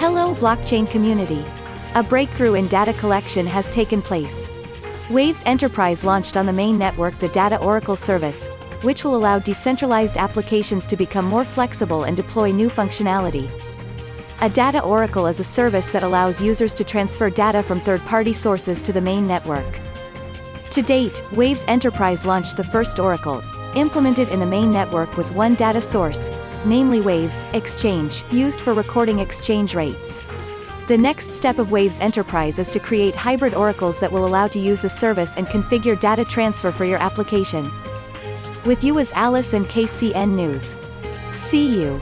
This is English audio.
Hello blockchain community. A breakthrough in data collection has taken place. Waves Enterprise launched on the main network the Data Oracle service, which will allow decentralized applications to become more flexible and deploy new functionality. A data oracle is a service that allows users to transfer data from third-party sources to the main network. To date, Waves Enterprise launched the first oracle, implemented in the main network with one data source, namely Waves Exchange, used for recording exchange rates. The next step of Waves Enterprise is to create hybrid oracles that will allow to use the service and configure data transfer for your application. With you is Alice and KCN News. See you.